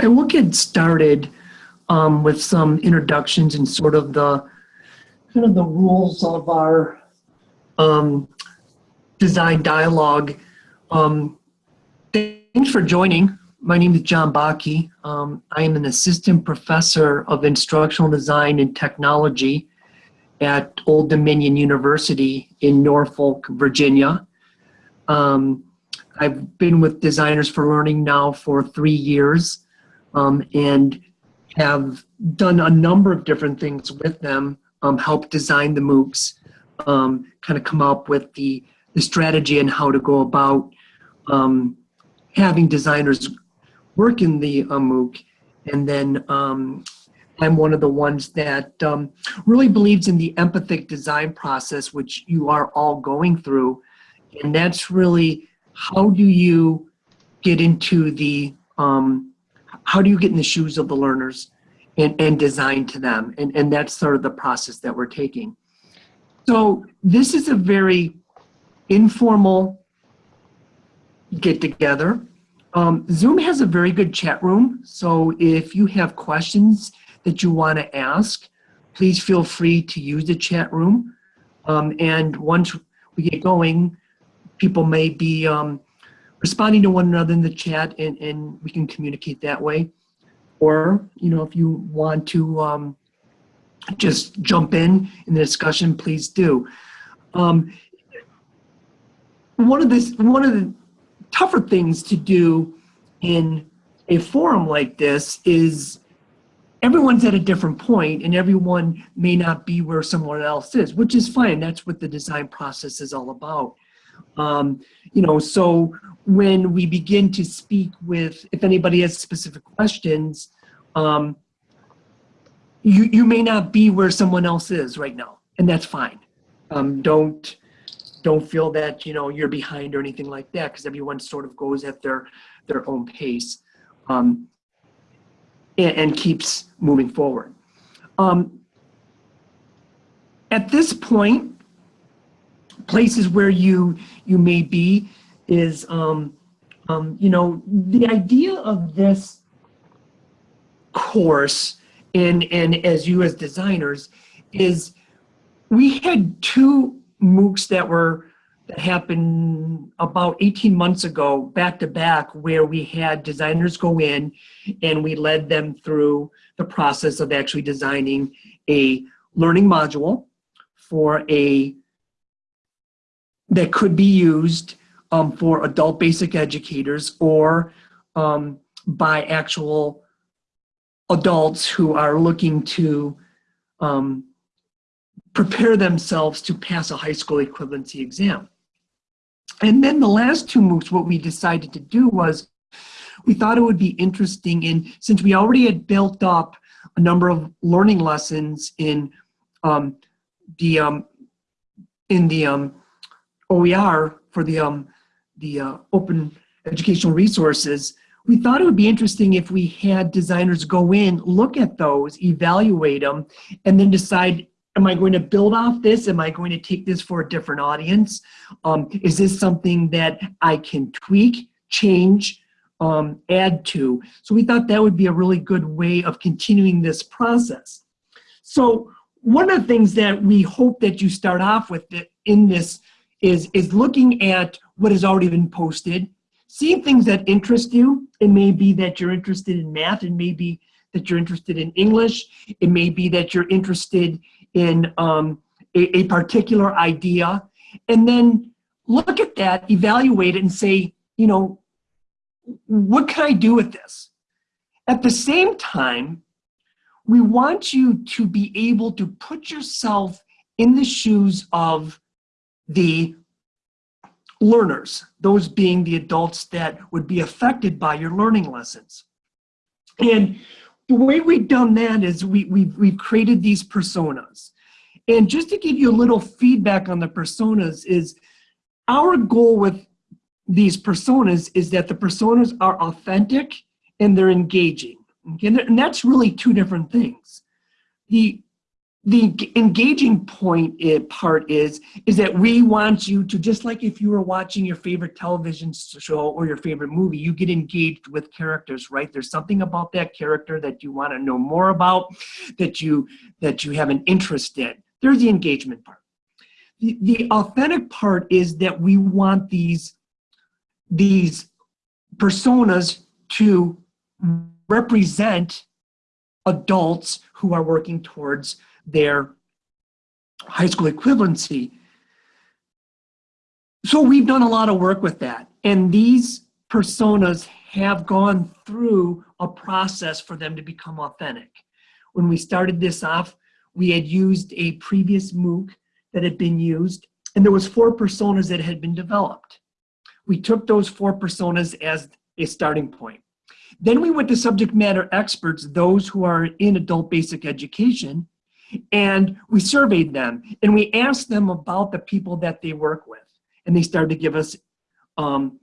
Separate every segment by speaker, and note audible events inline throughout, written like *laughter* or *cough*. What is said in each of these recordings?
Speaker 1: And we'll get started um, with some introductions and sort of the kind of the rules of our um, design dialogue. Um, thanks for joining. My name is John Baaki. Um, I am an assistant professor of instructional design and technology at Old Dominion University in Norfolk, Virginia. Um, I've been with Designers for Learning now for three years um, and have done a number of different things with them, um, help design the MOOCs, um, kind of come up with the, the strategy and how to go about um, having designers work in the uh, MOOC. And then um, I'm one of the ones that um, really believes in the empathic design process, which you are all going through. And that's really how do you get into the, um, how do you get in the shoes of the learners and, and design to them? And, and that's sort of the process that we're taking. So this is a very informal get together. Um, Zoom has a very good chat room. So if you have questions that you want to ask, please feel free to use the chat room. Um, and once we get going, people may be um, responding to one another in the chat and, and we can communicate that way. Or, you know, if you want to um, just jump in in the discussion, please do. Um, one of this, one of the tougher things to do in a forum like this is everyone's at a different point and everyone may not be where someone else is, which is fine. That's what the design process is all about. Um, you know, so when we begin to speak with, if anybody has specific questions, um, you, you may not be where someone else is right now, and that's fine. Um, don't, don't feel that, you know, you're behind or anything like that, because everyone sort of goes at their, their own pace um, and, and, keeps moving forward. Um, at this point, places where you you may be is um, um, you know the idea of this course and and as you as designers is we had two MOOCs that were that happened about 18 months ago back to back where we had designers go in and we led them through the process of actually designing a learning module for a that could be used um, for adult basic educators or um, by actual adults who are looking to um, prepare themselves to pass a high school equivalency exam. And then the last two MOOCs, what we decided to do was we thought it would be interesting and since we already had built up a number of learning lessons in um, the, um, in the um, OER for the, um, the uh, open educational resources, we thought it would be interesting if we had designers go in, look at those, evaluate them, and then decide, am I going to build off this? Am I going to take this for a different audience? Um, is this something that I can tweak, change, um, add to? So we thought that would be a really good way of continuing this process. So one of the things that we hope that you start off with in this is, is looking at what has already been posted, seeing things that interest you. It may be that you're interested in math, it may be that you're interested in English, it may be that you're interested in um, a, a particular idea, and then look at that, evaluate it, and say, you know, what can I do with this? At the same time, we want you to be able to put yourself in the shoes of the learners, those being the adults that would be affected by your learning lessons. And the way we've done that is we, we've, we've created these personas. And just to give you a little feedback on the personas is our goal with these personas is that the personas are authentic and they're engaging. Okay? And that's really two different things. The the engaging point i- part is is that we want you to just like if you were watching your favorite television show or your favorite movie you get engaged with characters right? There's something about that character that you want to know more about that you that you have an interest in. There's the engagement part. The, the authentic part is that we want these these personas to represent adults who are working towards their high school equivalency. So we've done a lot of work with that. And these personas have gone through a process for them to become authentic. When we started this off, we had used a previous MOOC that had been used, and there was four personas that had been developed. We took those four personas as a starting point. Then we went to subject matter experts, those who are in adult basic education, and we surveyed them and we asked them about the people that they work with. And they started to give us um,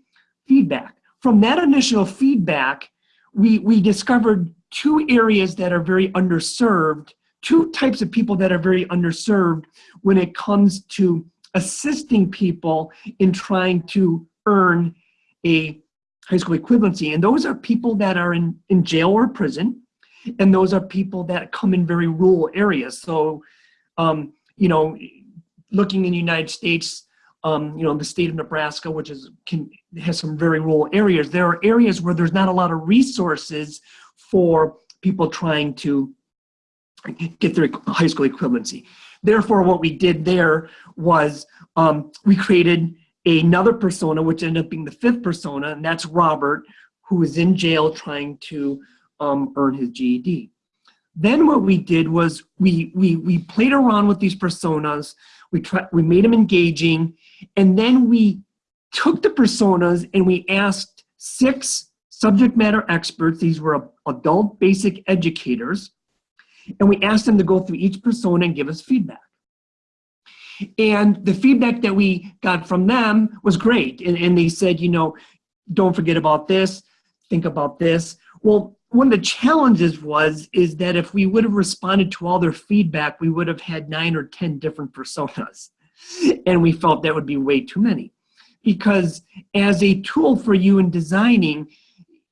Speaker 1: feedback. From that initial feedback, we, we discovered two areas that are very underserved, two types of people that are very underserved when it comes to assisting people in trying to earn a high school equivalency. And those are people that are in, in jail or prison, and those are people that come in very rural areas. So, um, you know, looking in the United States, um, you know, the state of Nebraska, which is can has some very rural areas. There are areas where there's not a lot of resources for people trying to get their high school equivalency. Therefore, what we did there was um, we created another persona, which ended up being the fifth persona, and that's Robert, who is in jail trying to um, earn his GED. Then what we did was we we we played around with these personas. We tried we made them engaging, and then we took the personas and we asked six subject matter experts. These were adult basic educators, and we asked them to go through each persona and give us feedback. And the feedback that we got from them was great. And, and they said, you know, don't forget about this, think about this. Well, one of the challenges was is that if we would have responded to all their feedback, we would have had nine or 10 different personas. And we felt that would be way too many. Because as a tool for you in designing,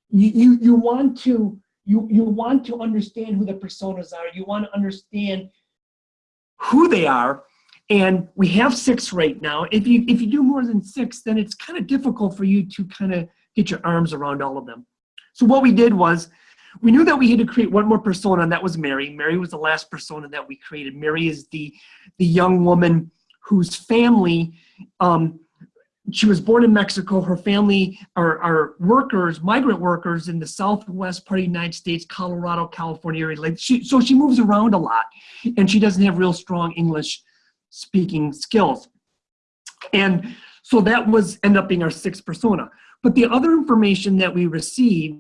Speaker 1: you, you, you want to you, you want to understand who the personas are. You want to understand who they are and we have six right now. If you if you do more than six, then it's kind of difficult for you to kind of get your arms around all of them. So what we did was we knew that we had to create one more persona, and that was Mary. Mary was the last persona that we created. Mary is the the young woman whose family um, she was born in Mexico. Her family are, are workers, migrant workers in the southwest part of the United States, Colorado, California area. Like she, so she moves around a lot, and she doesn't have real strong English speaking skills. And so that was end up being our sixth persona. But the other information that we received,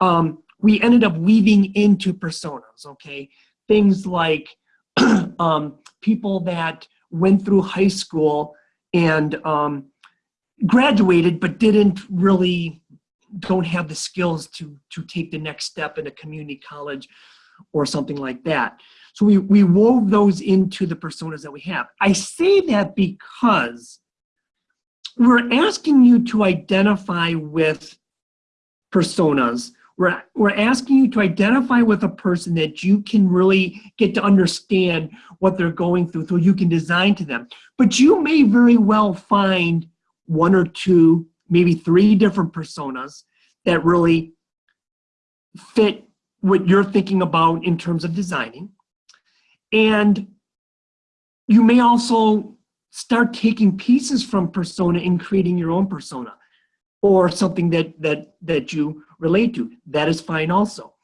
Speaker 1: um, we ended up weaving into personas, okay? Things like *clears throat* um, people that went through high school and um, graduated but didn't really don't have the skills to to take the next step in a community college or something like that. So we, we wove those into the personas that we have. I say that because we're asking you to identify with personas. We're, we're asking you to identify with a person that you can really get to understand what they're going through so you can design to them. But you may very well find one or two, maybe three different personas that really fit what you're thinking about in terms of designing. And you may also start taking pieces from persona and creating your own persona or something that, that, that you relate to. That is fine also.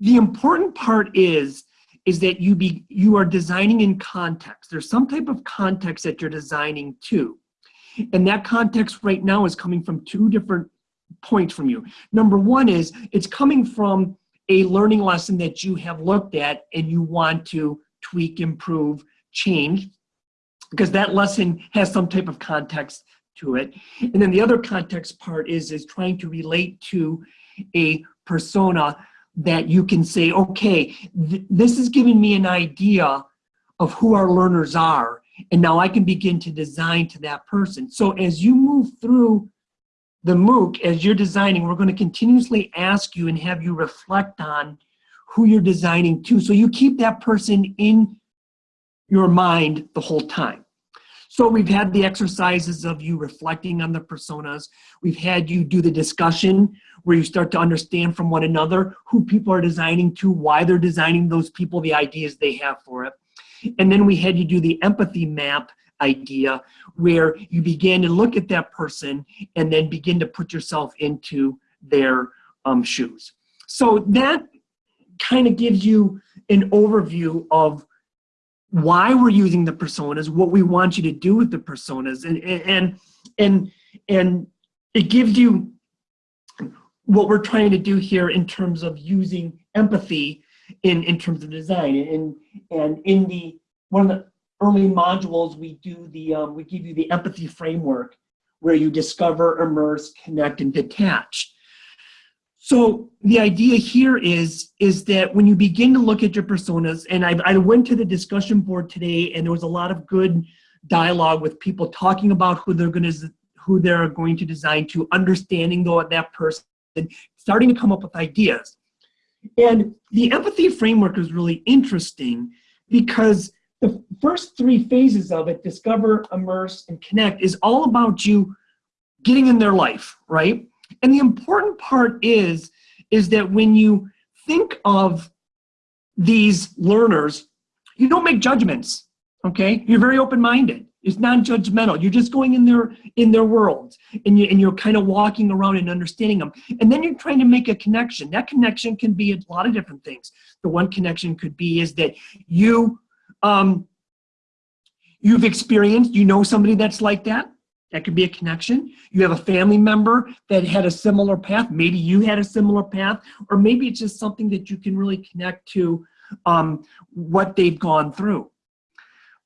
Speaker 1: The important part is, is that you, be, you are designing in context. There's some type of context that you're designing to. And that context right now is coming from two different points from you. Number one is it's coming from a learning lesson that you have looked at and you want to tweak, improve, change, because that lesson has some type of context to it. And then the other context part is, is trying to relate to a persona that you can say, okay, th this is giving me an idea of who our learners are. And now I can begin to design to that person. So as you move through the MOOC, as you're designing, we're going to continuously ask you and have you reflect on who you're designing to. So you keep that person in your mind the whole time. So we've had the exercises of you reflecting on the personas. We've had you do the discussion where you start to understand from one another who people are designing to, why they're designing those people, the ideas they have for it. And then we had you do the empathy map idea where you begin to look at that person and then begin to put yourself into their um, shoes. So that kind of gives you an overview of why we're using the personas, what we want you to do with the personas, and and and and it gives you what we're trying to do here in terms of using empathy in in terms of design. And and in the one of the early modules we do the um, we give you the empathy framework where you discover immerse connect and detach so the idea here is is that when you begin to look at your personas and I, I went to the discussion board today and there was a lot of good dialogue with people talking about who they're going to who they're going to design to understanding though that person and starting to come up with ideas and the empathy framework is really interesting because the first three phases of it, discover, immerse, and connect, is all about you getting in their life, right? And the important part is, is that when you think of these learners, you don't make judgments, okay? You're very open-minded. It's non-judgmental. You're just going in their in their world, and you and you're kind of walking around and understanding them. And then you're trying to make a connection. That connection can be a lot of different things. The one connection could be is that you um, you've experienced, you know somebody that's like that. That could be a connection. You have a family member that had a similar path. Maybe you had a similar path, or maybe it's just something that you can really connect to um, what they've gone through.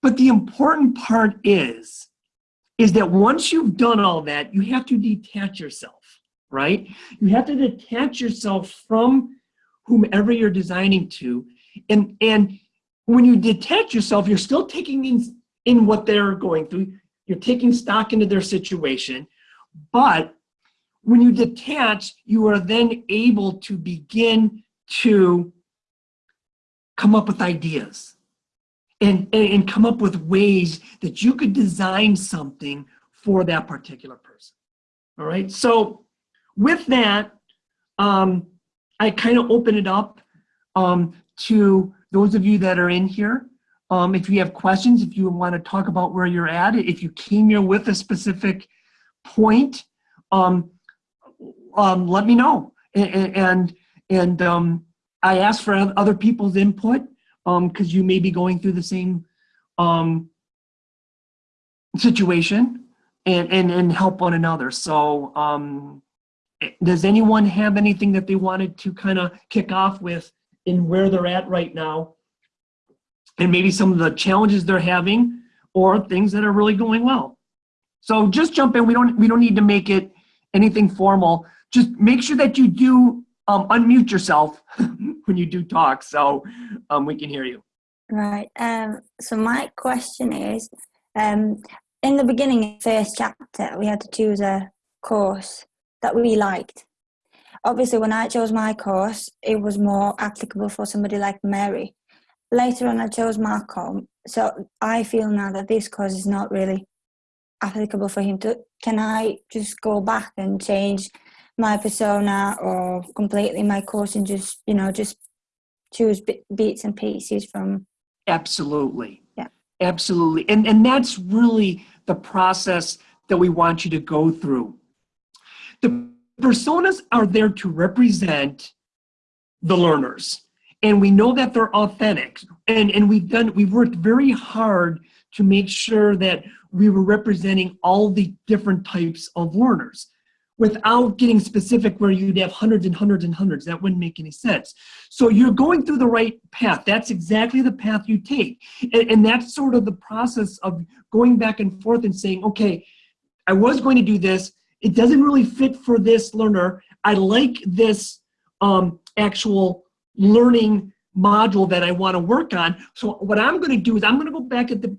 Speaker 1: But the important part is, is that once you've done all that, you have to detach yourself, right? You have to detach yourself from whomever you're designing to. And, and when you detach yourself, you're still taking in, in what they're going through. You're taking stock into their situation. But when you detach, you are then able to begin to come up with ideas and, and, come up with ways that you could design something for that particular person. All right, so with that, um, I kind of open it up um, to those of you that are in here, um, if you have questions, if you want to talk about where you're at, if you came here with a specific point, um, um, let me know. And, and, and um, I ask for other people's input because um, you may be going through the same um, situation and, and, and help one another. So um, does anyone have anything that they wanted to kind of kick off with in where they're at right now and maybe some of the challenges they're having or things that are really going well. So just jump in. We don't we don't need to make it anything formal. Just make sure that you do um, unmute yourself *laughs* when you do talk so um, we can hear you.
Speaker 2: Right. Um, so my question is, um, in the beginning, first chapter, we had to choose a course that we liked obviously when I chose my course, it was more applicable for somebody like Mary. Later on, I chose Malcolm. So I feel now that this course is not really applicable for him to, can I just go back and change my persona or completely my course and just, you know, just choose bits and pieces from?
Speaker 1: Absolutely.
Speaker 2: Yeah.
Speaker 1: Absolutely. And, and that's really the process that we want you to go through. The personas are there to represent the learners and we know that they're authentic. And and we've done we've worked very hard to make sure that we were representing all the different types of learners without getting specific where you'd have hundreds and hundreds and hundreds. That wouldn't make any sense. So you're going through the right path. That's exactly the path you take. And, and that's sort of the process of going back and forth and saying okay i was going to do this. It doesn't really fit for this learner. I like this um, actual learning module that I want to work on. So what I'm going to do is I'm going to go back at the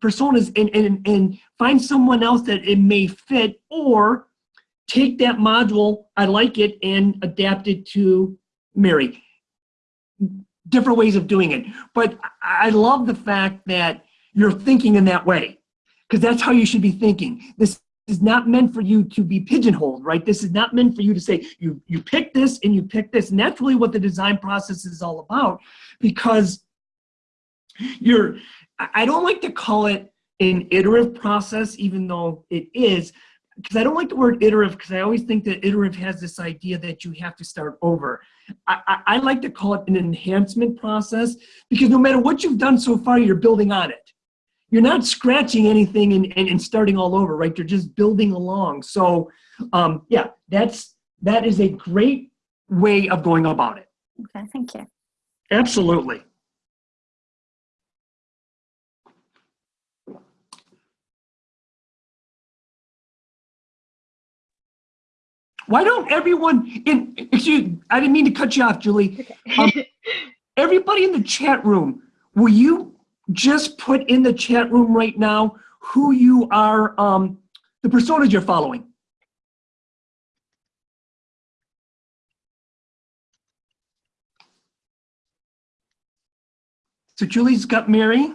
Speaker 1: personas and, and, and find someone else that it may fit or take that module, I like it, and adapt it to Mary. Different ways of doing it. But I love the fact that you're thinking in that way because that's how you should be thinking. This is not meant for you to be pigeonholed, right? This is not meant for you to say, you, you pick this and you pick this. And that's really what the design process is all about because you're, I don't like to call it an iterative process, even though it is, because I don't like the word iterative because I always think that iterative has this idea that you have to start over. I, I, I like to call it an enhancement process because no matter what you've done so far, you're building on it you're not scratching anything and, and, and, starting all over, right? You're just building along. So um, yeah, that's, that is a great way of going about it.
Speaker 2: Okay, thank you.
Speaker 1: Absolutely. Why don't everyone in, excuse, I didn't mean to cut you off, Julie. Um, everybody in the chat room, will you just put in the chat room right now who you are, um, the personas you're following. So Julie's got Mary.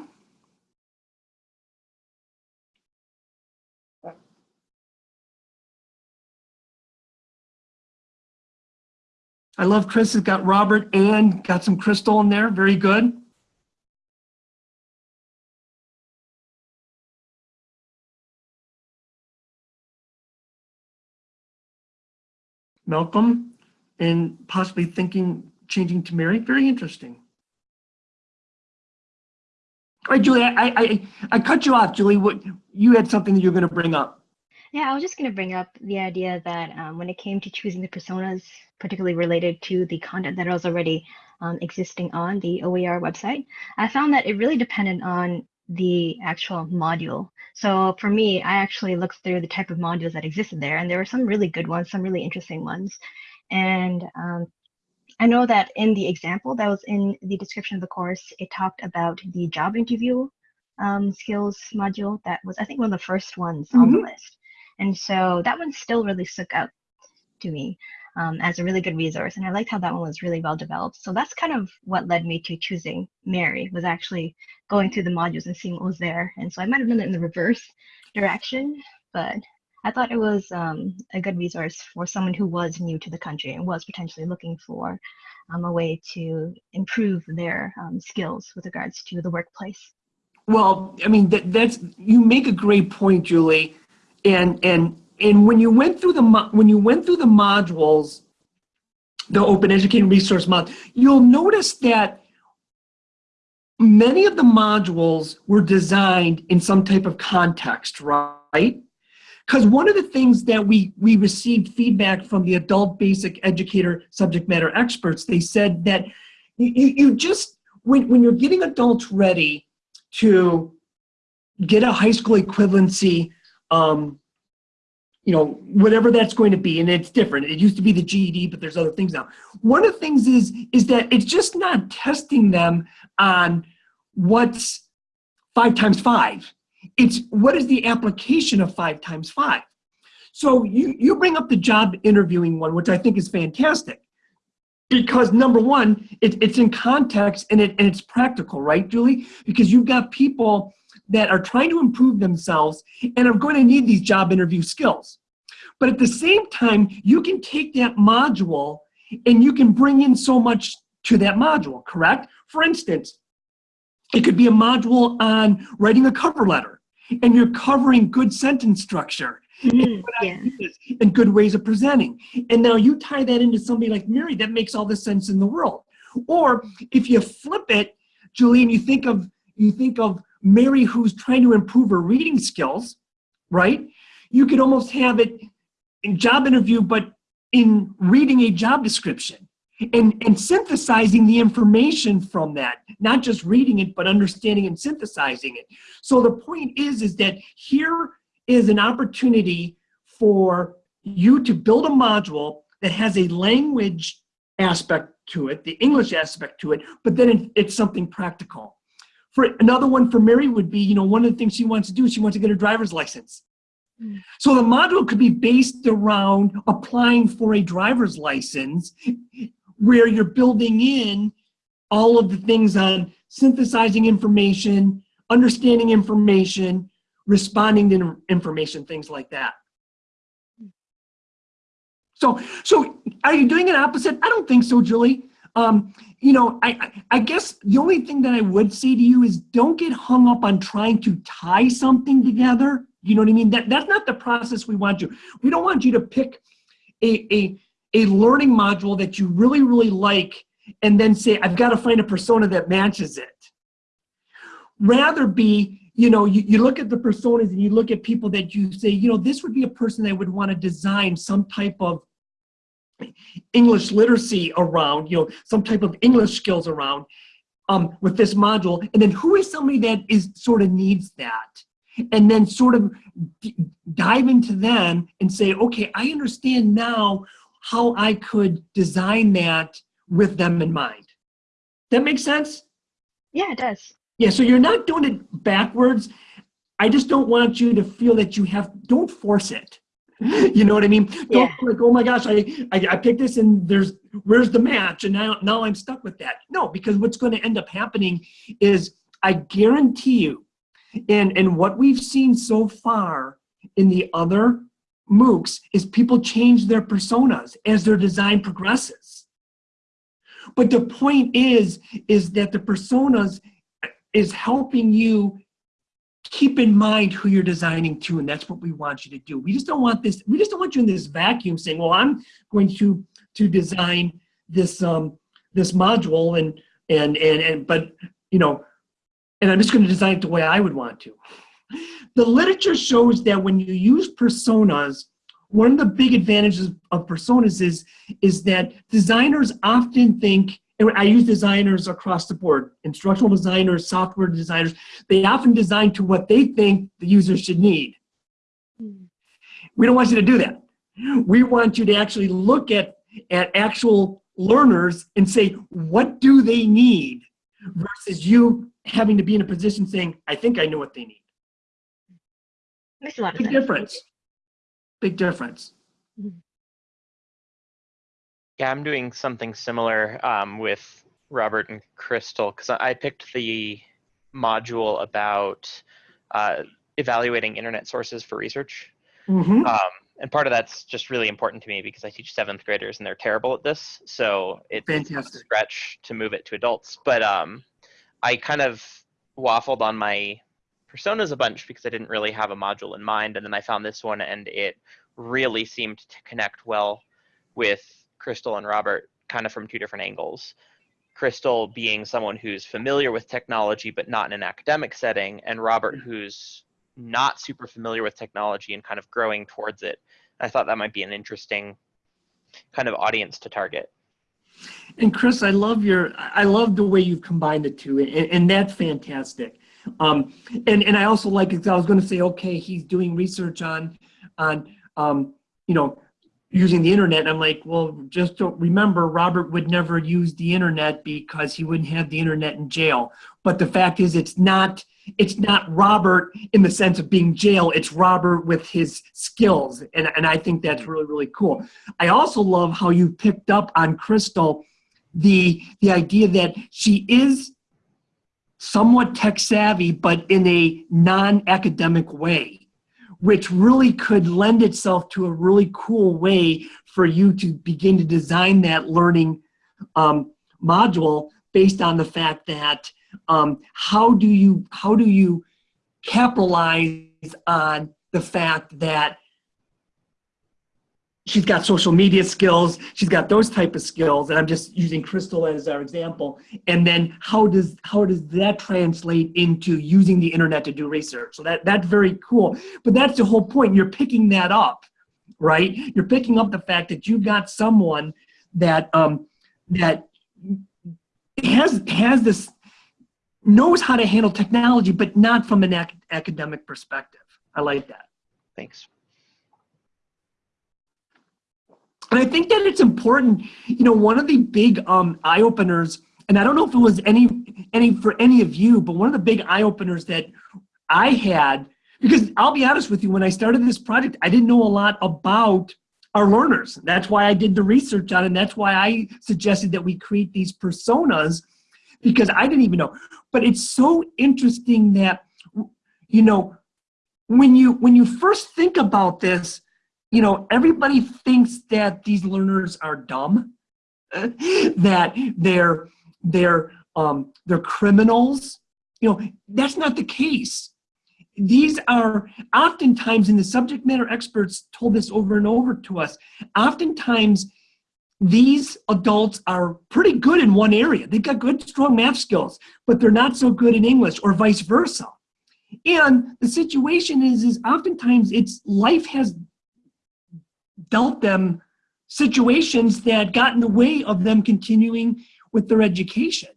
Speaker 1: I love Chris has got Robert and got some crystal in there. Very good. Malcolm and possibly thinking changing to Mary. Very interesting. All right, Julie, I, I, I cut you off, Julie. What you had something that you're going to bring up.
Speaker 3: Yeah, I was just going to bring up the idea that um, when it came to choosing the personas, particularly related to the content that was already um, existing on the OER website, I found that it really depended on the actual module. So for me, I actually looked through the type of modules that existed there, and there were some really good ones, some really interesting ones. And um, I know that in the example that was in the description of the course, it talked about the job interview um, skills module that was, I think, one of the first ones mm -hmm. on the mm-hmm. list. And so that one still really stuck out to me um, as a really good resource. And I liked how that one was really well developed. So that's kind of what led me to choosing Mary was actually going through the modules and seeing what was there. And so I might have done it in the reverse *laughs* direction, but I thought it was um, a good resource for someone who was new to the country and was potentially looking for um, a way to improve their um, skills with regards to the workplace.
Speaker 1: Well, I mean, that, that's you make a great point, Julie, and and and when you went through the when you went through the modules, the Open Educating Resource Module, you'll notice that many of the modules were designed in some type of context, right? Because one of the things that we, we received feedback from the adult basic educator subject matter experts, they said that you, you just, when, when you're getting adults ready to get a high school equivalency um, you know, whatever that's going to be, and it's different. It used to be the GED, but there's other things now. One of the things is, is that it's just not testing them on what's five times five. It's what is the application of five times five. So you, you bring up the job interviewing one, which I think is fantastic. Because number one, it, it's in context and, it, and it's practical, right, Julie? Because you've got people that are trying to improve themselves and are going to need these job interview skills. But at the same time, you can take that module and you can bring in so much to that module, correct? For instance, it could be a module on writing a cover letter and you're covering good sentence structure mm, and, good yeah. and good ways of presenting. And now you tie that into somebody like Mary, that makes all the sense in the world. Or if you flip it, Julian, you think of you think of Mary who's trying to improve her reading skills, right? You could almost have it in job interview, but in reading a job description and, and synthesizing the information from that, not just reading it, but understanding and synthesizing it. So the point is, is that here is an opportunity for you to build a module that has a language aspect to it, the English aspect to it, but then it's something practical. For another one for Mary would be, you know, one of the things she wants to do is she wants to get her driver's license.
Speaker 3: Mm.
Speaker 1: So the module could be based around applying for a driver's license where you're building in all of the things on synthesizing information, understanding information, responding to information, things like that. So, so are you doing an opposite? I don't think so, Julie. Um, you know, I, I guess the only thing that I would say to you is don't get hung up on trying to tie something together. You know what I mean? That that's not the process we want you. We don't want you to pick a a a learning module that you really really like and then say I've got to find a persona that matches it. Rather be, you know, you, you look at the personas and you look at people that you say, you know, this would be a person that would want to design some type of English literacy around, you know, some type of English skills around um, with this module. And then who is somebody that is sort of needs that? And then sort of dive into them and say, okay, I understand now how I could design that with them in mind. That makes sense?
Speaker 3: Yeah, it does.
Speaker 1: Yeah, so you're not doing it backwards. I just don't want you to feel that you have, don't force it. *laughs* You know what I mean? Don't like, oh my gosh, I, I, I picked this and there's, where's the match? And now, now I'm stuck with that. No, because what's going to end up happening is I guarantee you, and, and what we've seen so far in the other MOOCs is people change their personas as their design progresses. But the point is, is that the personas is helping you keep in mind who you're designing to, and that's what we want you to do. We just don't want this, we just don't want you in this vacuum saying, well, I'm going to to design this um this module and and and and but you know, and I'm just going to design it the way I would want to. The literature shows that when you use personas, one of the big advantages of personas is is that designers often think and I use designers across the board, instructional designers, software designers, they often design to what they think the user should need. We don't want you to do that. We want you to actually look at, at actual learners and say, what do they need? Versus you having to be in a position saying, I think I know what they need.
Speaker 3: Makes a lot of
Speaker 1: Big
Speaker 3: sense.
Speaker 1: difference. Big difference. Mm-hmm.
Speaker 4: Yeah, I'm doing something similar um, with Robert and Crystal because I picked the module about uh, evaluating internet sources for research.
Speaker 1: Mhm.
Speaker 4: Um, and part of that's just really important to me because I teach seventh graders and they're terrible at this. So it, it's a
Speaker 1: Fantastic.
Speaker 4: stretch to move it to adults. But um, I kind of waffled on my personas a bunch because I didn't really have a module in mind. And then I found this one and it really seemed to connect well with Crystal and Robert kind of from two different angles. Crystal being someone who's familiar with technology but not in an academic setting, and Robert who's not super familiar with technology and kind of growing towards it. I thought that might be an interesting kind of audience to target.
Speaker 1: And Chris, I love your, I love the way you've combined the two, and, and that's fantastic. Um, and, and I also like it, 'cause I was gonna say, okay, he's doing research on, on, um, you know, using the internet. I'm like, well, just remember, Robert would never use the internet because he wouldn't have the internet in jail. But the fact is, it's not, it's not Robert in the sense of being jail, it's Robert with his skills. And, and I think that's really, really cool. I also love how you picked up on Crystal the the idea that she is somewhat tech savvy, but in a non-academic way, which really could lend itself to a really cool way for you to begin to design that learning um, module based on the fact that um, how do you how do you capitalize on the fact that she's got social media skills. She's got those type of skills and i'm just using crystal as our example. And then how does how does that translate into using the internet to do research? So that that's very cool. But that's the whole point. You're picking that up right? You're picking up the fact that you've got someone that um that has has this knows how to handle technology but not from an ac- academic perspective. I like that.
Speaker 4: Thanks.
Speaker 1: And I think that it's important, you know, one of the big um, eye openers, and I don't know if it was any, any for any of you, but one of the big eye openers that I had, because I'll be honest with you, when I started this project, I didn't know a lot about our learners. That's why I did the research on it. And that's why I suggested that we create these personas because I didn't even know. But it's so interesting that, you know, when you when you first think about this, you know, everybody thinks that these learners are dumb, *laughs* that they're they're um, they're criminals. You know, that's not the case. These are oftentimes, and the subject matter experts told this over and over to us. Oftentimes, these adults are pretty good in one area. They've got good, strong math skills, but they're not so good in English, or vice versa. And the situation is, is oftentimes it's life has dealt them situations that got in the way of them continuing with their education.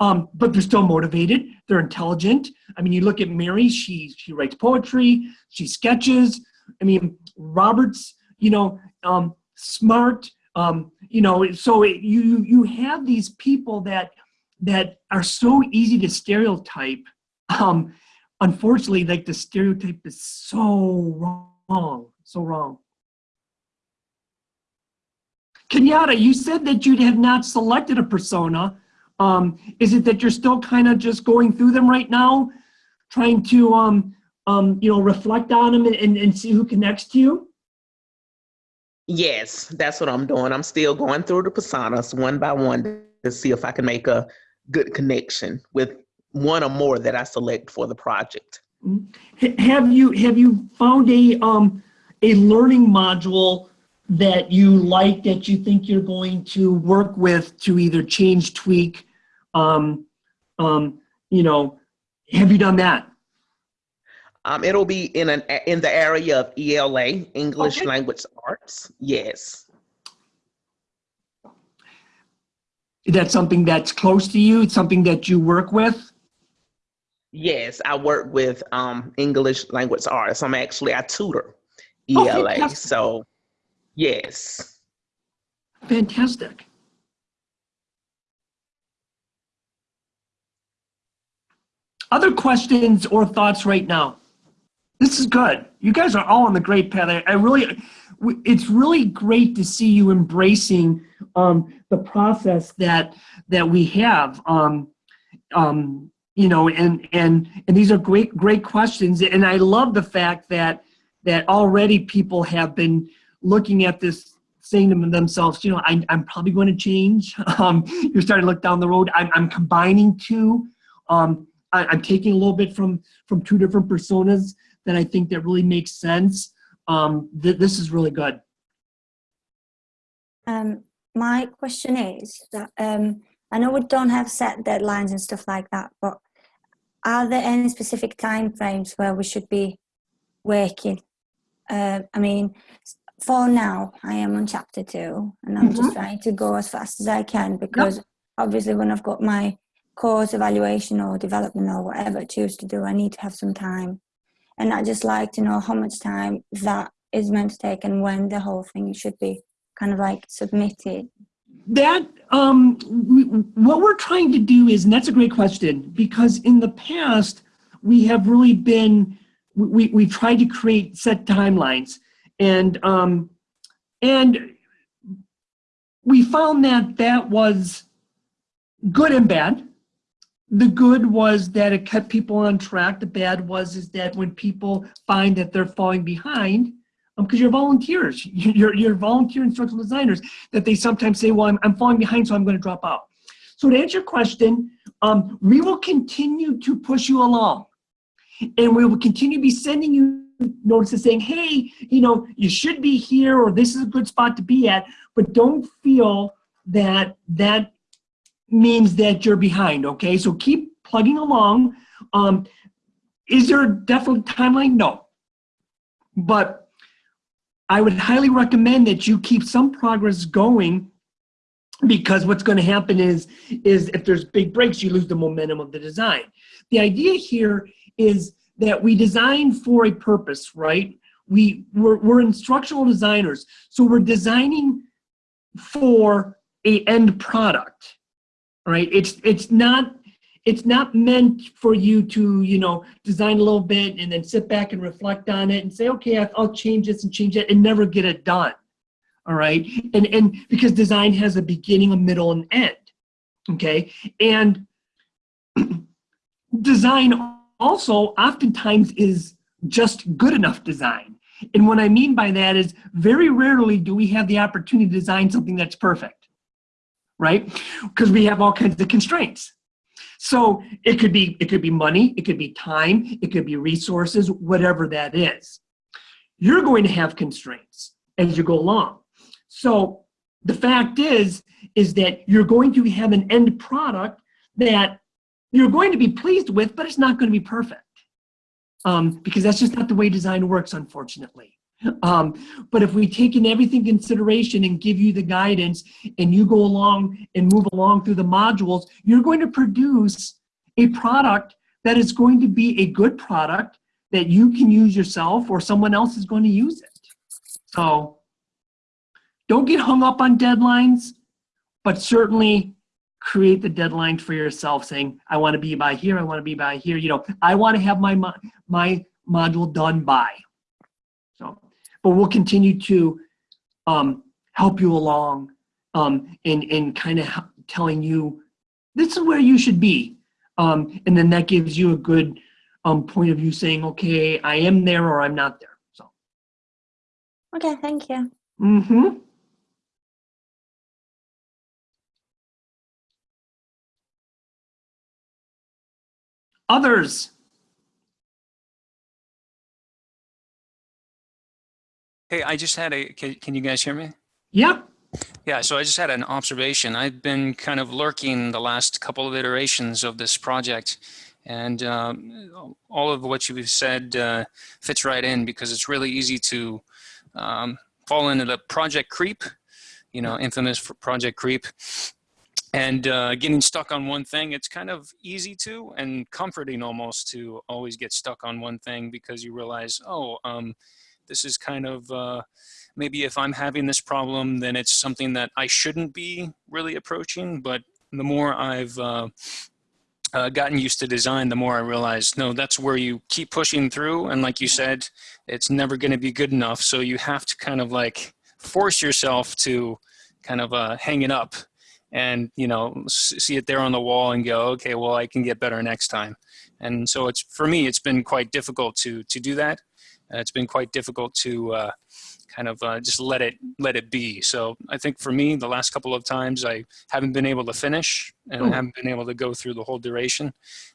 Speaker 1: Um, but they're still motivated, they're intelligent. I mean, you look at Mary, she, she writes poetry, she sketches. I mean, Robert's, you know, um, smart, um, you know, so it, you, you have these people that, that are so easy to stereotype. Um, unfortunately, like the stereotype is so wrong, so wrong. Kenyatta, you said that you have not selected a persona. Um, is it that you're still kind of just going through them right now, trying to, um, um, you know, reflect on them and, and, and see who connects to you?
Speaker 5: Yes, that's what I'm doing. I'm still going through the personas one by one to see if I can make a good connection with one or more that I select for the project.
Speaker 1: Have you have you found a um a learning module that you like that you think you're going to work with to either change, tweak, um, um, you know, have you done that?
Speaker 5: Um, it'll be in an in the area of ELA, English
Speaker 1: Okay.
Speaker 5: Language Arts. Yes.
Speaker 1: Is that something that's close to you? It's something that you work with?
Speaker 5: Yes, I work with um, English language arts. I'm actually I tutor
Speaker 1: Oh,
Speaker 5: ELA.
Speaker 1: fantastic.
Speaker 5: so, yes.
Speaker 1: Fantastic. Other questions or thoughts right now? This is good. You guys are all on the great path. I, I really, it's really great to see you embracing um, the process that that we have. Um, um, you know, and and and these are great great questions. And I love the fact that that already people have been looking at this saying to themselves, you know, I, I'm probably going to change. *laughs* Um, you're starting to look down the road. I'm, I'm combining two. Um, I, I'm taking a little bit from from two different personas that I think that really makes sense. Um, th- this is really good.
Speaker 2: Um, my question is that um, I know we don't have set deadlines and stuff like that, but are there any specific time frames where we should be working? Uh, I mean, for now, I am on chapter two, and I'm just trying to go as fast as I can because obviously, when I've got my course evaluation or development or whatever I choose to do, I need to have some time, and I just like to know how much time that is meant to take and when the whole thing should be kind of like submitted.
Speaker 1: that um we, what we're trying to do is and that's a great question because in the past we have really been we we tried to create set timelines and um and we found that that was good and bad the good was that it kept people on track the bad was is that when people find that they're falling behind because you're volunteers *laughs* you're, you're volunteer instructional designers that they sometimes say, well, I'm, I'm falling behind, so I'm going to drop out. So to answer your question, um, we will continue to push you along. And we will continue to be sending you notices saying, hey, you know, you should be here or this is a good spot to be at, but don't feel that that means that you're behind, okay? So keep plugging along. Um, is there a definite timeline? No. But I would highly recommend that you keep some progress going because what's going to happen is is if there's big breaks you lose the momentum of the design the idea here is that we design for a purpose right? We we're, we're instructional designers so we're designing for a end product right? It's it's not it's not meant for you to you know design a little bit and then sit back and reflect on it and say okay i'll change this and change it and never get it done all right? And and because design has a beginning a middle and end okay? And *clears throat* design also oftentimes is just good enough design. And what i mean by that is very rarely do we have the opportunity to design something that's perfect right? Because we have all kinds of constraints. So it could be it could be money it could be time it could be resources whatever that is. You're going to have constraints as you go along. So the fact is is that you're going to have an end product that you're going to be pleased with but it's not going to be perfect um, because that's just not the way design works unfortunately um, but if we take in everything consideration and give you the guidance and you go along and move along through the modules, you're going to produce a product that is going to be a good product that you can use yourself or someone else is going to use it. So don't get hung up on deadlines, but certainly create the deadline for yourself saying, I want to be by here, I want to be by here. You know, I want to have my, mo- my module done by. So, but we'll continue to um, help you along um, in, in kind of telling you this is where you should be. Um, and then that gives you a good um, point of view saying, okay, I am there or I'm not there. So,
Speaker 2: Okay, thank you.
Speaker 1: mm-hmm. Others,
Speaker 6: Hey, I just had a, can, can you guys hear me?
Speaker 1: Yeah.
Speaker 6: Yeah, so I just had an observation. I've been kind of lurking the last couple of iterations of this project. And um, all of what you've said uh, fits right in because it's really easy to um, fall into the project creep, you know, infamous for project creep. And uh, getting stuck on one thing, it's kind of easy to and comforting almost to always get stuck on one thing because you realize, oh, um, this is kind of uh, maybe if I'm having this problem, then it's something that I shouldn't be really approaching. But the more I've uh, uh, gotten used to design, the more I realize, no, that's where you keep pushing through. And like you said, it's never going to be good enough. So you have to kind of like force yourself to kind of uh, hang it up and, you know, see it there on the wall and go, okay, well, I can get better next time. And so it's, for me, it's been quite difficult to, to do that. Uh, it's been quite difficult to uh, kind of uh, just let it let it be. So I think for me, the last couple of times I haven't been able to finish and I
Speaker 1: Hmm.
Speaker 6: haven't been able to go through the whole duration.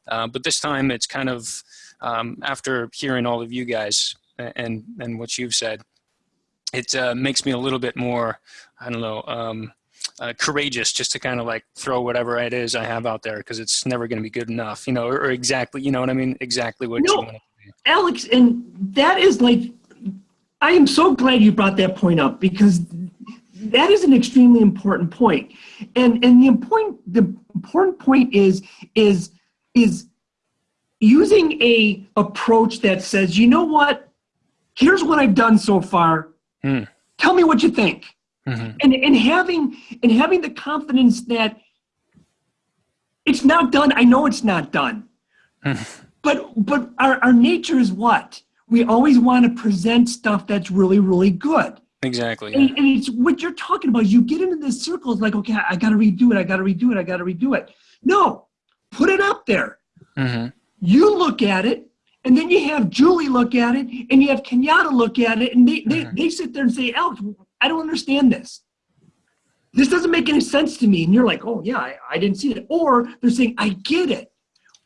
Speaker 6: Uh, but this time, it's kind of um, after hearing all of you guys and and what you've said, it uh, makes me a little bit more I don't know. Um, uh, courageous just to kind of like throw whatever it is I have out there because it's never going to be good enough, you know, or, or exactly, you know what I mean? Exactly what
Speaker 1: No.
Speaker 6: you want it to be.
Speaker 1: Alex, and that is like, I am so glad you brought that point up because that is an extremely important point. And and the important the important point is is is using a approach that says, you know what, here's what I've done so far.
Speaker 6: Hmm.
Speaker 1: Tell me what you think.
Speaker 6: Mhm.
Speaker 1: And and having and having the confidence that it's not done. I know it's not done. but but our, our nature is what? We always want to present stuff that's really, really good.
Speaker 6: Exactly. yeah.
Speaker 1: And, and it's what you're talking about. You get into this circle, it's like, okay, I got to redo it. I got to redo it. I got to redo it. No, put it up there.
Speaker 6: Mhm.
Speaker 1: You look at it, and then you have Julie look at it, and you have Kenyatta look at it, and they, they,
Speaker 6: Mhm.
Speaker 1: they sit there and say, Alex, I don't understand this. This doesn't make any sense to me. And you're like, oh, yeah, I, I didn't see it. Or they're saying, I get it.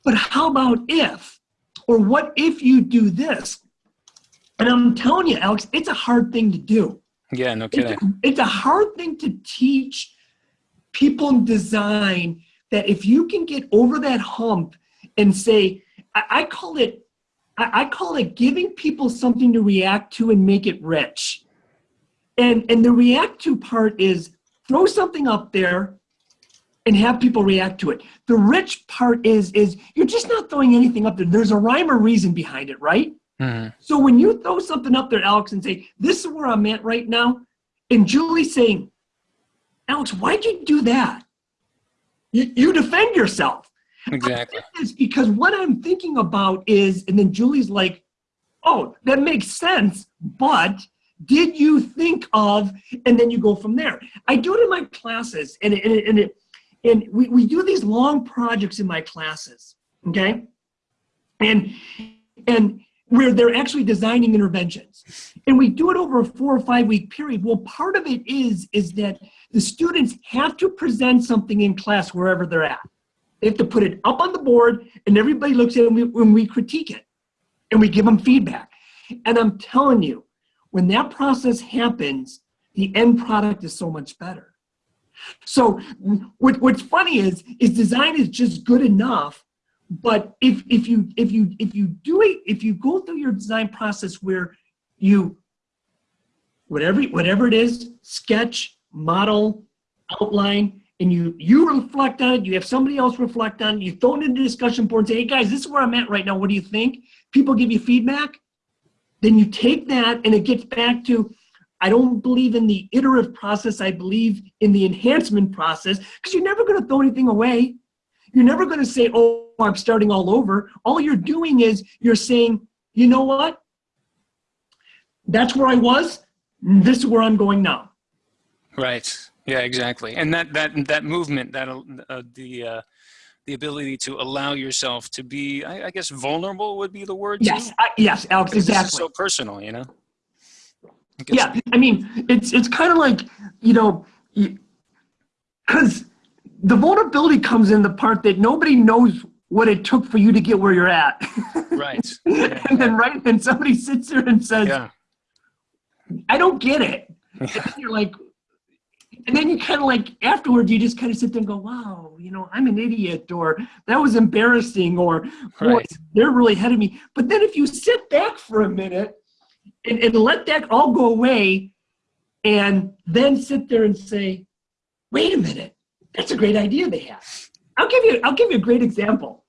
Speaker 1: But how about if? Or what if you do this? And I'm telling you, Alex, it's a hard thing to do.
Speaker 6: Yeah, no
Speaker 1: It's
Speaker 6: kidding.
Speaker 1: a, it's a hard thing to teach people in design that if you can get over that hump and say, I, I call it, I, I call it giving people something to react to and make it rich. And and the react to part is throw something up there and have people react to it. The rich part is is you're just not throwing anything up there. There's a rhyme or reason behind it, right?
Speaker 6: Mhm.
Speaker 1: So when you throw something up there, Alex, and say, this is where I'm at right now, and Julie's saying, Alex, why'd you do that? You, you defend yourself.
Speaker 6: Exactly.
Speaker 1: It's because what I'm thinking about is, and then Julie's like, oh, that makes sense, but did you think of, and then you go from there. I do it in my classes, and, and, and, it, and we, we do these long projects in my classes, okay? And, and where they're actually designing interventions. And we do it over a four or five week period. Well, part of it is, is that the students have to present something in class wherever they're at. They have to put it up on the board and everybody looks at it and we, when we critique it and we give them feedback. And I'm telling you, when that process happens, the end product is so much better. So what, what's funny is, is design is just good enough. But if, if you, if you, if you do it, if you go through your design process where you, whatever, whatever it is, sketch, model, outline, and you you reflect on it, you have somebody else reflect on it, you throw it in the discussion board and say, hey guys, this is where I'm at right now, what do you think? People give you feedback, then you take that and it gets back to, I don't believe in the iterative process, I believe in the enhancement process, because you're never gonna throw anything away. You're never gonna say, oh, I'm starting all over. All you're doing is you're saying, you know what? That's where I was, this is where I'm going now.
Speaker 6: Right. Yeah, exactly. And that that that movement, that uh, the uh, the ability to allow yourself to be, I, I guess, vulnerable would be the word.
Speaker 1: Yes, I, yes, Alex,
Speaker 6: Because this is
Speaker 1: exactly.
Speaker 6: so personal, you know. I
Speaker 1: Yeah, I mean, it's it's kind of like you know, because the vulnerability comes in the part that nobody knows what it took for you to get where you're at, *laughs*
Speaker 6: Right. Yeah.
Speaker 1: and then right then somebody sits there and says,
Speaker 6: Yeah.
Speaker 1: "I don't get it," *laughs*
Speaker 6: Yeah.
Speaker 1: you're like, and then you kind of like afterwards you just kind of sit there and go, "Wow, you know, I'm an idiot," or "That was embarrassing," or "Boy,
Speaker 6: Right.
Speaker 1: they're really ahead of me." But then if you sit back for a minute and, and let that all go away and then sit there and say, wait a minute, that's a great idea they have. I'll give you, I'll give you a great example.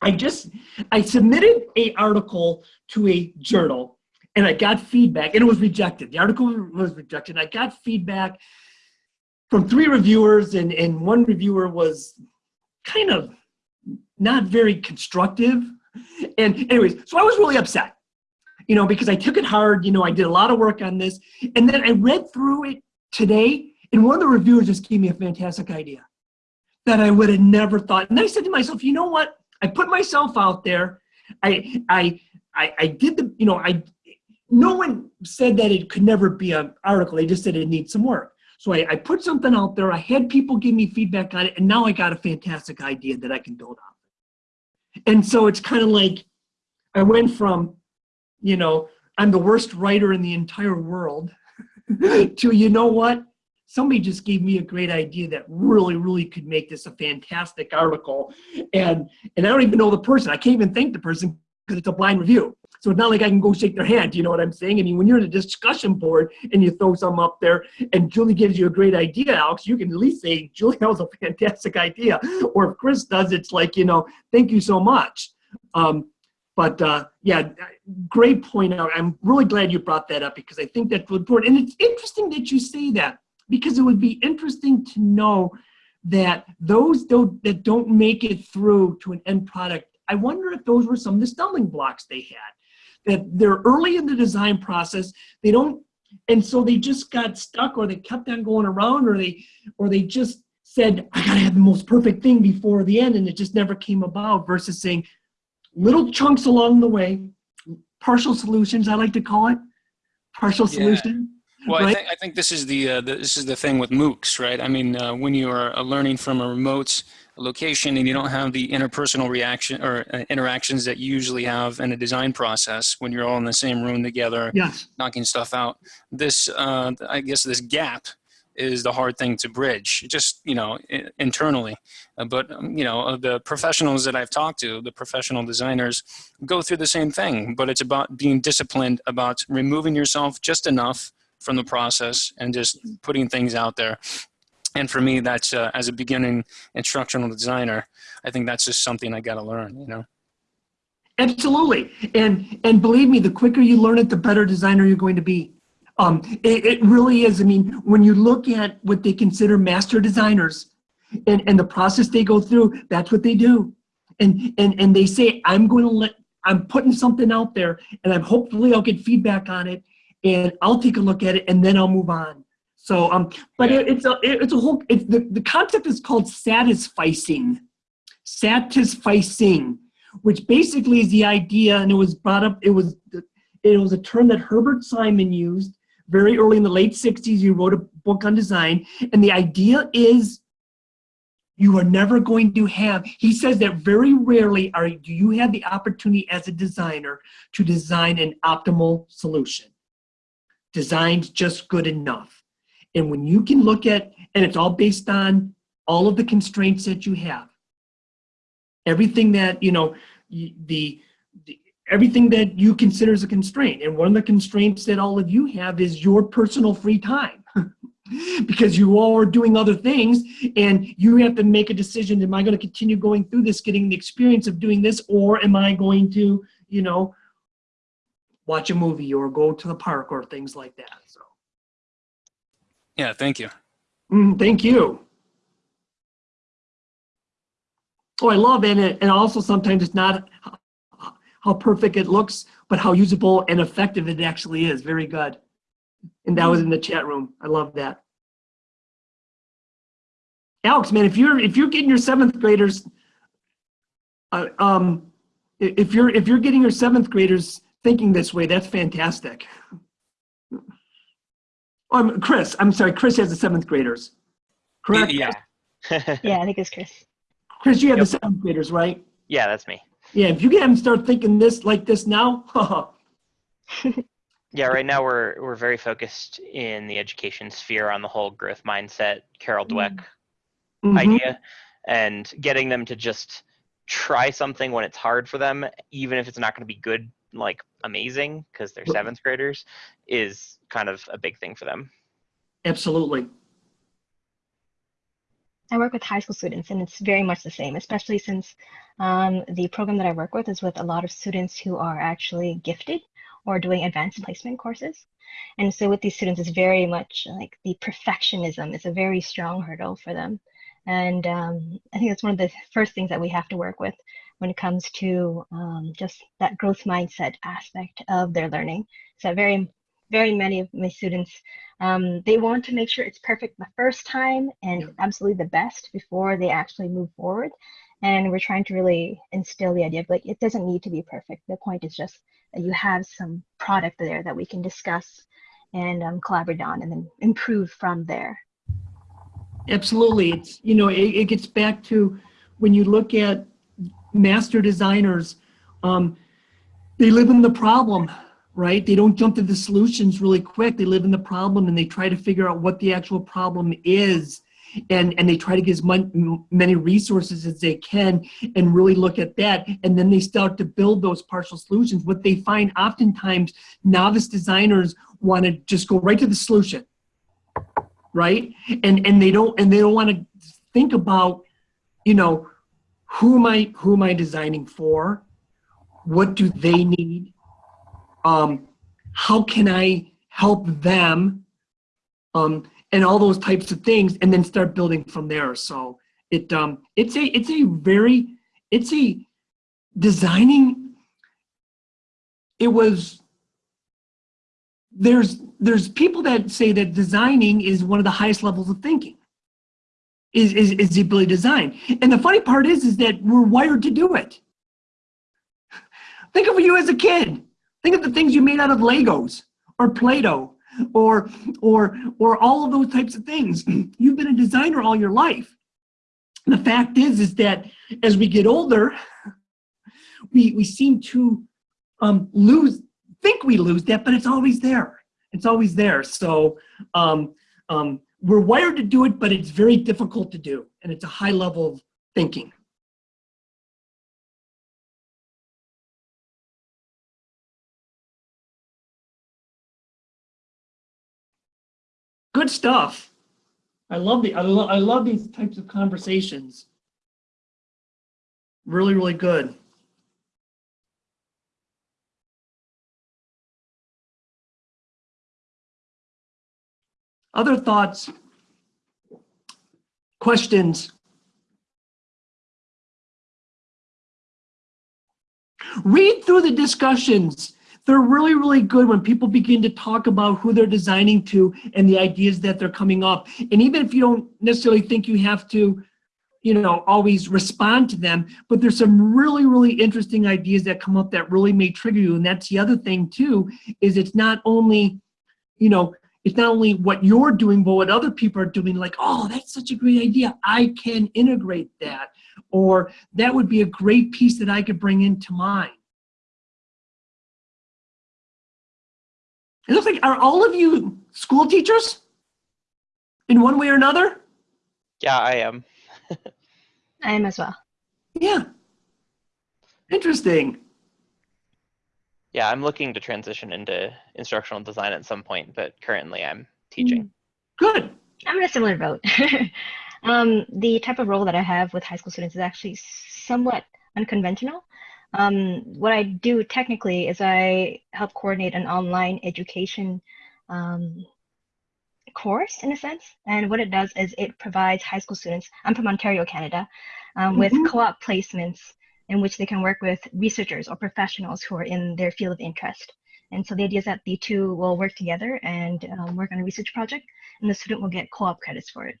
Speaker 1: I just, I submitted a article to a journal and I got feedback and it was rejected. The article was rejected. I got feedback from three reviewers and, and one reviewer was kind of not very constructive. And anyways, so I was really upset you know, because I took it hard. You know, I did a lot of work on this. And then I read through it today, and one of the reviewers just gave me a fantastic idea that I would have never thought. And I said to myself, you know what? I put myself out there. I, I, I, I did the, you know, I, no one said that it could never be an article. They just said it needs some work. So I, I put something out there. I had people give me feedback on it, and now I got a fantastic idea that I can build on. And so it's kind of like I went from you know, I'm the worst writer in the entire world, *laughs* to, you know what? Somebody just gave me a great idea that really, really could make this a fantastic article. And, and I don't even know the person. I can't even thank the person because it's a blind review. So it's not like I can go shake their hand. You know what I'm saying? I mean, when you're in a discussion board and you throw some up there and Julie gives you a great idea, Alex, you can at least say, Julie, that was a *laughs* fantastic idea. Or if Chris does, it's like, you know, thank you so much. Um, but uh, yeah, great point. I'm really glad you brought that up because I think that's important. And it's interesting that you say that because it would be interesting to know that those don't, that don't make it through to an end product, I wonder if those were some of the stumbling blocks they had. That they're early in the design process, they don't, and so they just got stuck or they kept on going around or they, or they just said, I gotta have the most perfect thing before the end and it just never came about versus saying, little chunks along the way, partial solutions, I like to call it, partial
Speaker 6: Yeah.
Speaker 1: solution.
Speaker 6: Well, I think I think this is the, uh, the this is the thing with MOOCs, right? I mean, uh, when you are uh, learning from a remote location and you don't have the interpersonal reaction or uh, interactions that you usually have in a design process when you're all in the same room together,
Speaker 1: Yes,
Speaker 6: knocking stuff out. This, uh, I guess, this gap is the hard thing to bridge, just you know, i- internally. Uh, but um, you know, uh, the professionals that I've talked to, the professional designers, go through the same thing. But it's about being disciplined, about removing yourself just enough from the process and just putting things out there. And for me, that's uh, as a beginning instructional designer, I think that's just something I got to learn. You know.
Speaker 1: Absolutely. And and believe me, the quicker you learn it, the better designer you're going to be. Um, it, it really is. I mean, when you look at what they consider master designers and, and the process they go through, that's what they do. And and and they say, I'm going to let I'm putting something out there and I'm hopefully I'll get feedback on it and I'll take a look at it and then I'll move on. So um, but
Speaker 4: Yeah.
Speaker 1: it, it's a it- it's a whole it's the, the concept is called satisficing. Satisficing which basically is the idea, and it was brought up, it was, it was a term that Herbert Simon used very early in the late 60s. He wrote a book on design, and the idea is you are never going to have, he says that very rarely are do you have the opportunity as a designer to design an optimal solution. Design's just good enough. And when you can look at, and it's all based on all of the constraints that you have. Everything that you know the, the everything that you consider as a constraint. And one of the constraints that all of you have is your personal free time. *laughs* Because you all are doing other things and you have to make a decision am i going to continue going through this getting the experience of doing this or am i going to you know watch a movie or go to the park or things like that so
Speaker 6: Yeah, thank you.
Speaker 1: Mm, thank you. Oh, I love it. And, also sometimes it's not how perfect it looks, but how usable and effective it actually is. Very good. And that was in the chat room. I love that. Alex, man, if you're if you're getting your seventh graders, uh, um, if you're if you're getting your seventh graders thinking this way, that's fantastic. Um, Chris, I'm sorry, Chris has the seventh graders. Correct?
Speaker 6: Yeah. *laughs*
Speaker 3: Yeah, I think it's Chris.
Speaker 1: Chris, you have
Speaker 4: Yep.
Speaker 1: the seventh graders, right?
Speaker 4: yeah, that's me.
Speaker 1: Yeah, if you get them start thinking this like this now, *laughs*
Speaker 4: Yeah, right now we're we're very focused in the education sphere on the whole growth mindset, Carol Dweck
Speaker 1: mhm,
Speaker 4: idea, and getting them to just try something when it's hard for them, even if it's not going to be good, like amazing, because they're seventh graders, is kind of a big thing for them.
Speaker 1: absolutely.
Speaker 3: I work with high school students, and it's very much the same, especially since um, the program that I work with is with a lot of students who are actually gifted or doing advanced placement courses. And so with these students, it's very much like the perfectionism is a very strong hurdle for them. And um, I think that's one of the first things that we have to work with when it comes to um, just that growth mindset aspect of their learning. So very, very many of my students um, they want to make sure it's perfect the first time and absolutely the best before they actually move forward. And we're trying to really instill the idea of like it doesn't need to be perfect. The point is just that you have some product there that we can discuss and um, collaborate on, and then improve from there.
Speaker 1: Absolutely. It's, you know, it, it gets back to when you look at master designers, um, they live in the problem, right? They don't jump to the solutions really quick. They live in the problem and they try to figure out what the actual problem is. And, and they try to get as many resources as they can and really look at that. And then they start to build those partial solutions. What they find oftentimes novice designers want to just go right to the solution right and and they don't and they don't want to think about you know who am i who am i designing for? What do they need? Um how can i help them? Um and all those types of things and then start building from there. So it um it's a it's a very it's a designing it was there's there's people that say that designing is one of the highest levels of thinking is, is, is the ability to design. And the funny part is is that we're wired to do it. Think of you as a kid. Think of the things you made out of legos or play-doh or or or all of those types of things. *clears throat* You've been a designer all your life. The fact is is that as we get older *laughs* we we seem to um, lose think we lose that, but it's always there. It's always there. So um, um, we're wired to do it, but it's very difficult to do. And it's a high level of thinking. Good stuff. I love the I, lo- I love these types of conversations. Really, really good. Other thoughts? Questions? Read through the discussions. They're really, really good when people begin to talk about who they're designing to and the ideas that they're coming up. And even if you don't necessarily think you have to, you know, always respond to them, but there's some really, really interesting ideas that come up that really may trigger you. And that's the other thing too, is it's not only, you know, it's not only what you're doing, but what other people are doing, like, oh, that's such a great idea. I can integrate that. Or that would be a great piece that I could bring into mine. It looks like, are all of you school teachers? In one way or another?
Speaker 4: Yeah, I am. *laughs*
Speaker 3: I am as well.
Speaker 1: Yeah. Interesting.
Speaker 4: Yeah, I'm looking to transition into instructional design at some point, but currently I'm teaching.
Speaker 1: Good.
Speaker 3: I'm in a similar boat. *laughs* um, the type of role that I have with high school students is actually somewhat unconventional. Um, what I do technically is I help coordinate an online education um, course in a sense. And what it does is it provides high school students, I'm from Ontario, Canada, um, with
Speaker 1: Mhm.
Speaker 3: co-op placements in which they can work with researchers or professionals who are in their field of interest. And so the idea is that the two will work together and um, work on a research project, and the student will get co-op credits for it.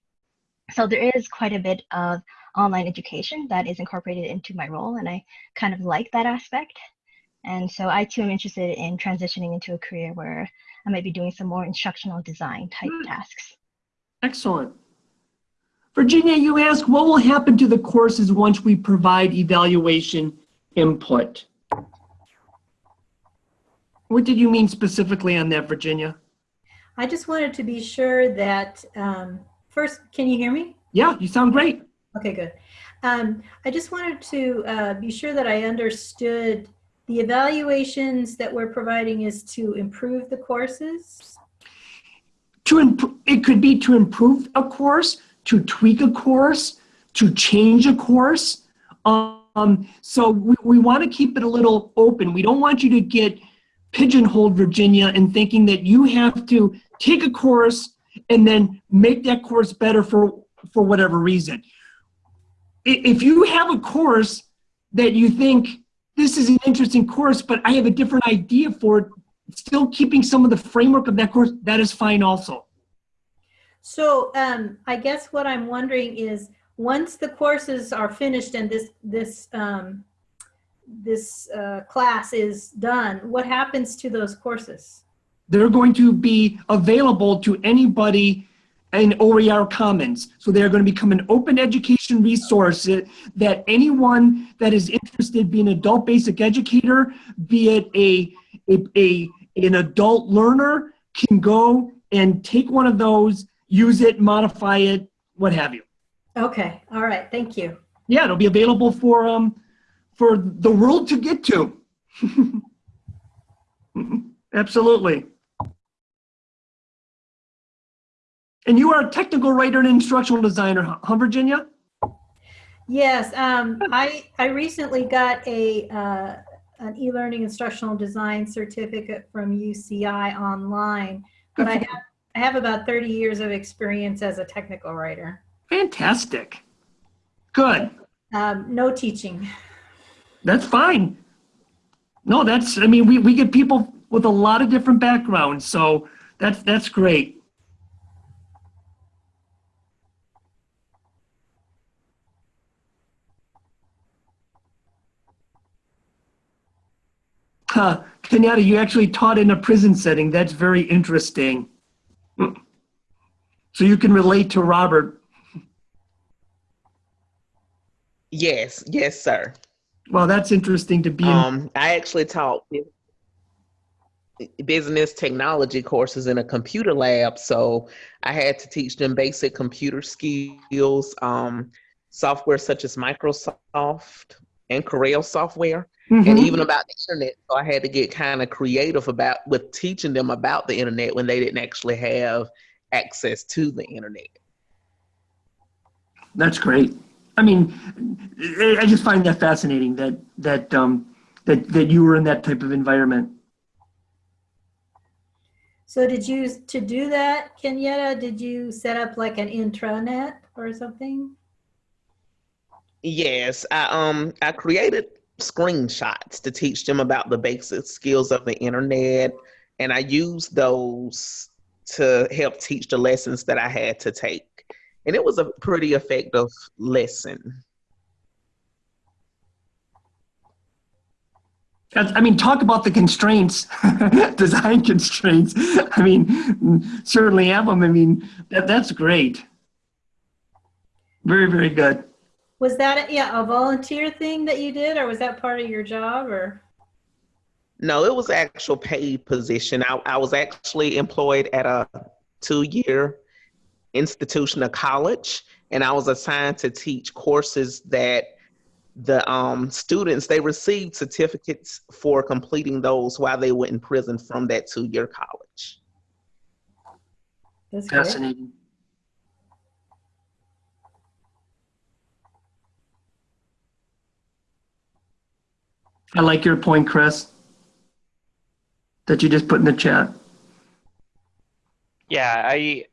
Speaker 3: So there is quite a bit of online education that is incorporated into my role, and I kind of like that aspect. And so I too am interested in transitioning into a career where I might be doing some more instructional design type
Speaker 1: Hmm.
Speaker 3: tasks.
Speaker 1: Excellent. Virginia, you ask, what will happen to the courses once we provide evaluation input? What did you mean specifically on that, Virginia?
Speaker 7: I just wanted to be sure that, um, first, can you hear me?
Speaker 1: Yeah, you sound great.
Speaker 7: Okay, good. Um, I just wanted to uh, be sure that I understood the evaluations that we're providing is to improve the courses.
Speaker 1: To imp- it could be to improve a course, to tweak a course, to change a course. Um, so we, we want to keep it a little open. We don't want you to get pigeonholed, Virginia, in thinking that you have to take a course and then make that course better for, for whatever reason. If you have a course that you think this is an interesting course, but I have a different idea for it, still keeping some of the framework of that course, that is fine also.
Speaker 7: So um, I guess what I'm wondering is, once the courses are finished and this this um, this uh, class is done, what happens to those courses?
Speaker 1: They're going to be available to anybody in OER Commons. So they're going to become an open education resource that anyone that is interested, be an adult basic educator, be it a, a, a an adult learner, can go and take one of those, use it, modify it, what have you.
Speaker 7: Okay, all right, thank you.
Speaker 1: Yeah, it'll be available for um for the world to get to. *laughs* Absolutely. And you are a technical writer and instructional designer, huh, Virginia?
Speaker 7: Yes, um, I, I recently got a, uh, an e-learning instructional design certificate from UCI online, but I have, I have about 30 years of experience as a technical writer.
Speaker 1: Fantastic. Good.
Speaker 7: Um, no teaching.
Speaker 1: That's fine. No, that's, I mean, we, we get people with a lot of different backgrounds, so that's, that's great. Huh, Kenyatta, you actually taught in a prison setting. That's very interesting. So you can relate to Robert.
Speaker 5: Yes, yes, sir.
Speaker 1: Well, that's interesting to be.
Speaker 5: Um, I actually taught business technology courses in a computer lab, so I had to teach them basic computer skills, um, software such as Microsoft and Corel software, and
Speaker 1: Mhm.
Speaker 5: even about the internet. So I had to get kind of creative about with teaching them about the internet when they didn't actually have access to the internet.
Speaker 1: That's great. I mean, I I just find that fascinating that that um, that that you were in that type of environment.
Speaker 7: So did you, to do that, Kenyatta, did you set up like an intranet or something?
Speaker 5: Yes, I um I created screenshots to teach them about the basic skills of the internet, and I used those to help teach the lessons that I had to take. And it was a pretty effective lesson.
Speaker 1: I mean, talk about the constraints, *laughs* design constraints. I mean, certainly have them. I mean, that, that's great. Very, very good.
Speaker 7: Was that, yeah, a volunteer thing that you did or was that part of your job or?
Speaker 5: No, it was actual paid position. I, I was actually employed at a two-year institution, a college, and I was assigned to teach courses that the um, students they received certificates for completing those while they were in prison from that two-year college.
Speaker 7: That's.
Speaker 1: Fascinating. I like your point, Chris, that you just put in the chat.
Speaker 4: Yeah, I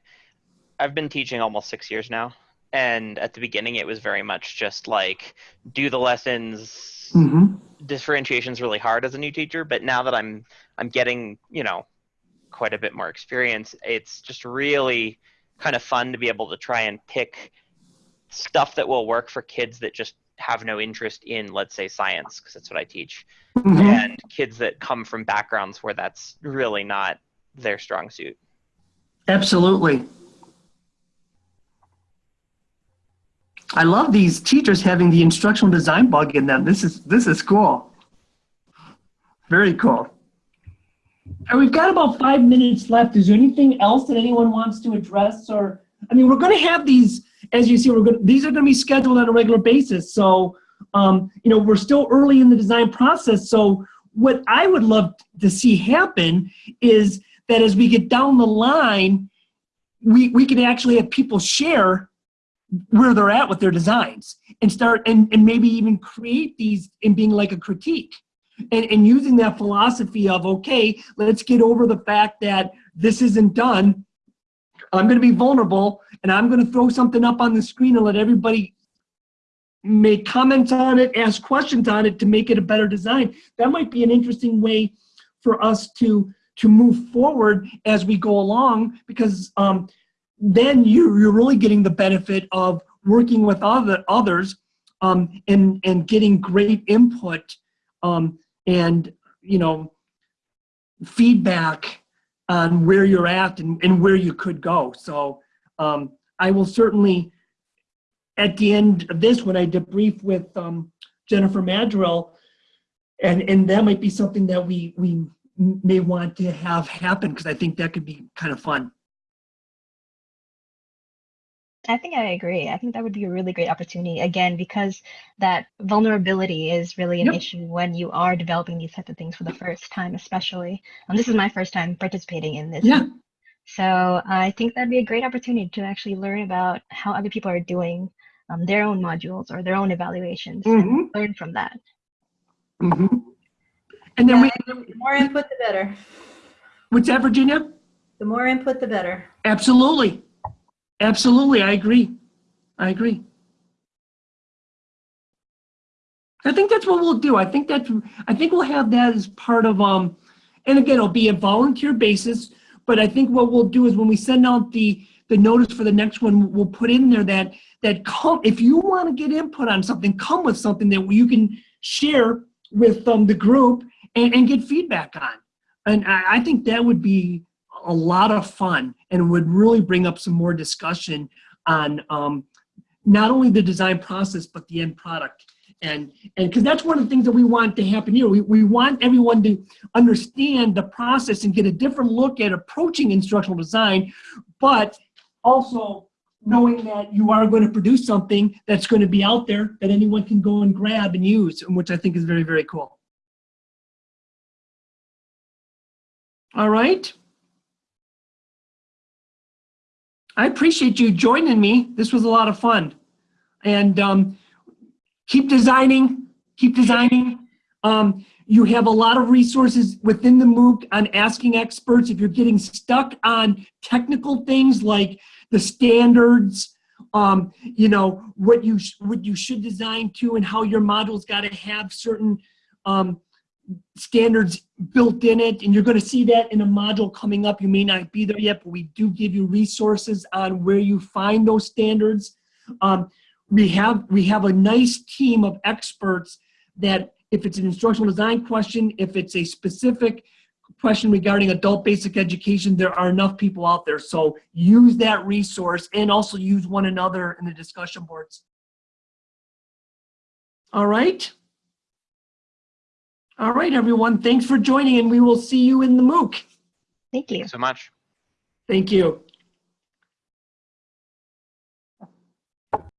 Speaker 4: I've been teaching almost six years now, and at the beginning it was very much just like do the lessons.
Speaker 1: hmm
Speaker 4: Differentiation is really hard as a new teacher, but now that I'm I'm getting you know quite a bit more experience, it's just really kind of fun to be able to try and pick stuff that will work for kids that just have no interest in let's say science because that's what I teach
Speaker 1: hmm
Speaker 4: and kids that come from backgrounds where that's really not their strong suit.
Speaker 1: Absolutely. I love these teachers having the instructional design bug in them. This is this is cool. Very cool. And we've got about five minutes left. Is there anything else that anyone wants to address? Or I mean, we're going to have these, as you see, we're going. These are going to be scheduled on a regular basis. So, um, you know, we're still early in the design process. So, what I would love to see happen is that as we get down the line, we we can actually have people share where they're at with their designs and start and, and maybe even create these in being like a critique and, and using that philosophy of okay let's get over the fact that this isn't done i'm going to be vulnerable and i'm going to throw something up on the screen and let everybody make comments on it ask questions on it to make it a better design. That might be an interesting way for us to to move forward as we go along because um, then you, you're really getting the benefit of working with other others um, and and getting great input um, and you know feedback on where you're at and, and where you could go. So um, I will certainly at the end of this when I debrief with um, Jennifer Maddrell and and that might be something that we we may want to have happen because I think that could be kind of fun.
Speaker 3: I think I agree. I think that would be a really great opportunity again because that vulnerability is really an
Speaker 1: Yep.
Speaker 3: issue when you are developing these types of things for the first time, especially. And this is my first time participating in this.
Speaker 1: Yeah.
Speaker 3: So I think that'd be a great opportunity to actually learn about how other people are doing um, their own modules or their own evaluations
Speaker 1: Mhm.
Speaker 3: and learn from that.
Speaker 1: hmm And then we,
Speaker 7: The more input, the better.
Speaker 1: what's that, Virginia?
Speaker 7: The more input, the better.
Speaker 1: Absolutely. Absolutely. I agree. I agree. I think that's what we'll do. I think that's, I think we'll have that as part of, um, and again, it'll be a volunteer basis, but I think what we'll do is when we send out the, the notice for the next one, we'll put in there that, that come, if you want to get input on something, come with something that you can share with um, the group and, and get feedback on. And I, I think that would be a lot of fun and would really bring up some more discussion on um, not only the design process, but the end product. And and because that's one of the things that we want to happen here. We, we want everyone to understand the process and get a different look at approaching instructional design, but also knowing that you are going to produce something that's going to be out there that anyone can go and grab and use, which I think is very, very cool. All right. I appreciate you joining me. This was a lot of fun. And um, keep designing, keep designing. Um, You have a lot of resources within the MOOC on asking experts. If you're getting stuck on technical things like the standards, um, you know, what you, what you should design to and how your module's got to have certain um, standards built in it. And you're going to see that in a module coming up. You may not be there yet, but we do give you resources on where you find those standards. Um, we have we have a nice team of experts that if it's an instructional design question, if it's a specific question regarding adult basic education, there are enough people out there. So use that resource and also use one another in the discussion boards. All right. All right, everyone. Thanks for joining and we will see you in the MOOC.
Speaker 3: Thank you.
Speaker 4: so much.
Speaker 1: Thank you.